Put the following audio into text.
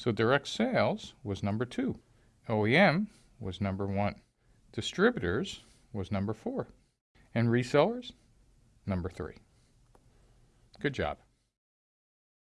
So direct sales was number two. OEM was number one. Distributors was number four. And resellers, number three. Good job.